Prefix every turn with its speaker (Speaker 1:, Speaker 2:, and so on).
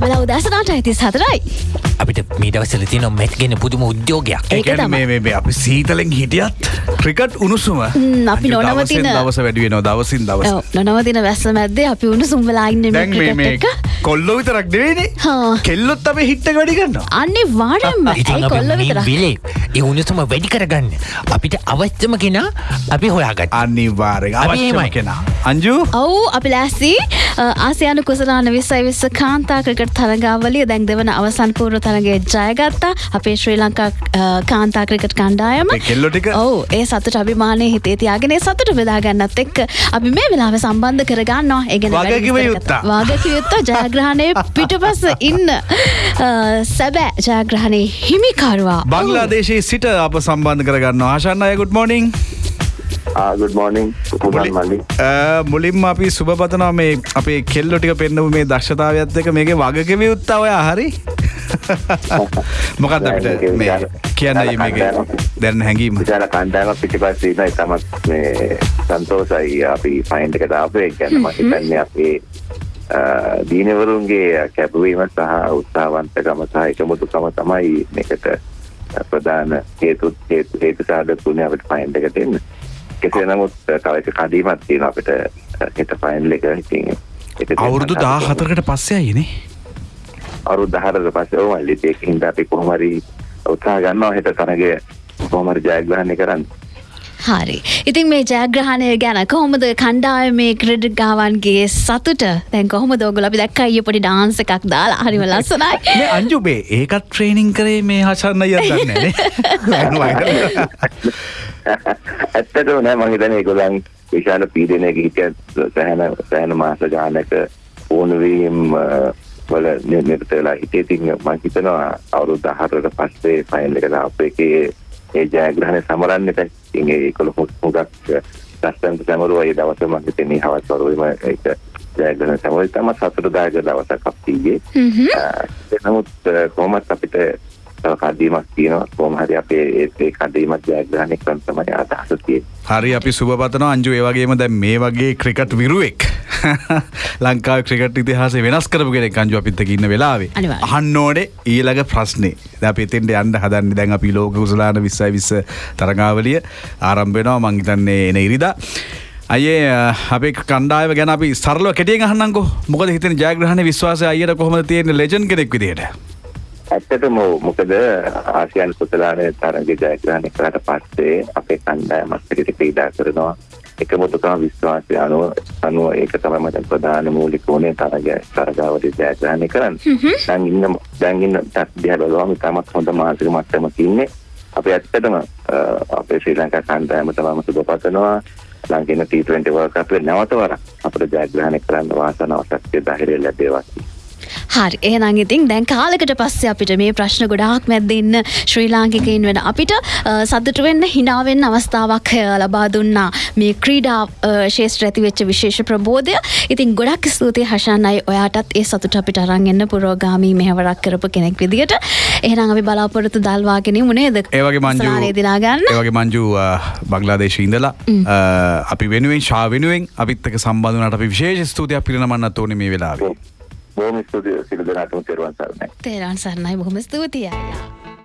Speaker 1: වෙලා උදැසනට ඇතිස් හතරයි
Speaker 2: අපිට මීටවසල තියන මෙත්ගෙන පුදුම උද්‍යෝගයක්.
Speaker 3: මේ අපි සීතලෙන් හිටියත් ක්‍රිකට් උණුසුම.
Speaker 1: අපි නොනවතින-
Speaker 3: දවස වැඩුවෙනවා දවසින් දවස.
Speaker 1: නොනවතින වැස්ස මැද්දේ අපි උණු
Speaker 3: මේ මේ
Speaker 1: එක
Speaker 3: කොල්ලො විතරක් දෙවේනේ
Speaker 1: හා.
Speaker 3: කෙල්ලොත් අපේ හිට්ට වැඩි ගන්නවා
Speaker 1: අන්නේ වාඩම්ම කොල්ල
Speaker 2: විලේ ඒ උණුසුම වැඩි කරගන්න. අපිට අවශ්‍යම කෙනා අපි හොයාගත්
Speaker 3: අනිවාරය අවශ්‍යම. කෙනා. අංජු?
Speaker 1: ඔවු අපි ලැස්සි ආසියානු කුසලාන විස්සයි විස්ස කාන්තා ක්‍රිකට් තරගාවලිය දැන් දෙවන අවසන් පූර්ව තරගේ ජයගත්තා. අපේ ශ්‍රී ලංකා කාන්තා ක්‍රිකට් කණ්ඩායම.
Speaker 3: ඒ කෙල්ලෝ ටික?
Speaker 1: ඔවු ඒ සතුට අභිමානය හිතේ තියාගෙන ඒ සතුට බෙදාගන්නත් එක්ක අපි මේ වෙලාව සම්බන්ධ කරගන්නවා. ඒගෙන
Speaker 3: වගකිව යුත්තා.
Speaker 1: වාගකිවයුත්ත ජයග්‍රහණය පිටපස ඉන්න සැබෑ ජයග්‍රහණය හිමිකරුවා.
Speaker 3: බංලාදේශයේ සිට අප සම්බන්ධ කරගන්න ආශන්න අය ගුඩ් මෝනිින්
Speaker 4: ගුඩ් මෝනිින් පුදන් මල්ලි.
Speaker 3: මුලින්ම අපි සුභපතනවා මේ අපේ කෙල්ලො ටික පෙන්න්නපු මේ දක්ෂතාවයත් එක මේක වගකිව යුත්තා ඔය හරි? මොකක්ද අපිට මේ කියන්න මේක? දැන් හැඟීම.
Speaker 4: විශාල කණ්ඩායම පිටිපස්සීම තමත් මේ සන්තෝසයි අපි ෆයින්් එක දාපේ ගැන මහිතන්නේ අපේ දීනවරුන්ගේ කැපවීම සහ උත්සාවන්තකම සහ එකමුතුකම තමයි මේකට ප්‍රධාන හේතුත් හේතු හේතු සාධකුණේ අපට ෆයින්් එක දෙන්න කෙසේ නමුත් තවක කඩීමත් තියෙන අපිට හෙට ෆයින්ල් එක. ඉතින්
Speaker 3: අවුරුදු දා හතරකට පස්සේ අයනේ
Speaker 4: අරු දහරට පස්සේ ඕ මල්ලි ඒක හින්දා අපි කොහොමරි උත්සාහ ගන්නවා හෙට තරගය කොහොමරි ජයග්‍රහණය කරන්න
Speaker 1: හරි ඉතින් මේ ජයග්‍රහණය ගැන කොහොමද කණ්ඩාය මේ ක්‍රඩ ගාවන්ගේ සතුට? දැන් කොහොම දෝගල අපි දැක්ක අය පොඩි ඩාන්ස එකක් දාලා. හරිම ලස්සනයි.
Speaker 3: මේ අංජුබේ ඒකත් ට්‍රේනිං කරේ මේ හසන්න යදන්නේ
Speaker 4: ඇත්තටම නෑ මං හිතන්නේ ඒගොල්ලන් විශාල පීඩනයක හිටිය සෑහෙන සෑහෙන මාස ගානක ඕනවීම් වල නිරත වෙලා හිටියේ. ඉතින් මං හිතනවා අවුරුදු 14කට පස්සේ ෆයිනල් එක දාපු එකේ ඒ ජයග්‍රහණය සමරන්නට ඉතින් ඒගොල්ලෝ හුඟක් ලස්සනට සමරුවා ඒ දවසේ මං හිතන්නේ හවස් වරුවේම ඒක ජයග්‍රහණ සමරුවා. තමයි සතුටුදායක දවසක් අපිගේ ඒ නමුත් කොහොමත් අපිට තව කඩීමක් තියෙනවා. කොහොම හරි අපේ ඒ- ඒ කඩීමක් ජයග්‍රහණය කරන්න තමයි අදහස තියෙන්නේ.
Speaker 3: හරි අපි සුභපතන අංජු ඒවගේම දැන් මේ වගේ ක්‍රිකට් විරුවෙක් ලංකා ක්‍රිකට් ඉතිහාස වෙනස් කරපු කෙනෙක් අංජු අපිත්තක ඉන්න වෙලාවේ.
Speaker 1: අනිවාර්යෙන්.
Speaker 3: අහන්න ඕනේ ඊළඟ ප්‍රශ්නේ. දැන් අපි එතෙන්ට යන්න හදන්නේ දැන් අපි ලෝක කුසලාන 20 20 තරගාවලිය ආරම්භ වෙනවා. මං හිතන්නේ එන ඉරිදා. අයේ අපේ කණ්ඩායම ගැන අපි සරලව කෙටියෙන් අහන්නම්කෝ මොකද හිතෙන ජයග්‍රහණ විශ්වාසය අයියට කොහොමද තියෙන්නේ? ලෙජන්ඩ් කෙනෙක් විදියට
Speaker 4: ඇත්තටම මොකද ආසියන් කුසලානේ තරග ජයග්‍රහණය කරාට පස්සේ අපේ කණ්ඩායමත් එක්ක ක්‍රීඩා කරනවා එකමුතුකම විශ්වාසය අනුව අනුව ඒක තමයි මට ප්‍රධාන මූලික උනේ තරග තරගාවලිය ජයග්‍රහණය කරන්න. දැන් ඉන්න දැන් ඉන්න දිහා බලුවම තමත් හොඳ මානසික මට්ටමක ඉන්නේ. අපි ඇත්තටම අපේ ශ්‍රී ලංකා කණ්ඩායම තමයි සුබපතනවා ලංකේන T20 World Cup නැවත වරක් අපිට ජයග්‍රහණය කරන්න වාසනාව ශක්තිය ධෛර්යය ලැබේවා.
Speaker 1: හරි එහෙනම් ඉතින් දැන් කාලෙකට පස්සේ අපිට මේ ප්‍රශ්න ගොඩාක් මැද්දේ ඉන්න ශ්‍රී ලාංකිකයින් වෙන අපිට අ, සතුටු වෙන්න hina වෙන්න අවස්ථාවක් ලබා දුන්නා මේ ක්‍රීඩා ශේෂ්ත්‍ර ඇති වෙච්ච විශේෂ ප්‍රබෝධය. ඉතින් ගොඩක් ස්තුතියි හෂාන් අය ඔයාටත් ඒ සතුට අපිට අරන් එන්න පුරෝගාමී මෙහෙවරක් කරපු කෙනෙක් විදියට. එහෙනම් අපි බලාපොරොත්තු දල්වාගෙන ඉමු නේද?
Speaker 3: ඒවගේ මංජු
Speaker 1: ඉස්සරහනේ දිනා ගන්න.
Speaker 3: ඒවගේ මංජු බංගලාදේශ ඉඳලා අපි වෙනුවෙන් ශා වෙනුවෙන් අපිත්තක සම්බඳධනට අපි විශේෂ ස්තුතියක් පිරිනමන්නත් ඕන මේ වෙලාවේ
Speaker 4: බොහොම ස්තුතියි සියලු දෙනාටම තෙරුවන් සරණයි.
Speaker 1: තේරන් සරණයි බොහොම ස්තුතියි අයියා.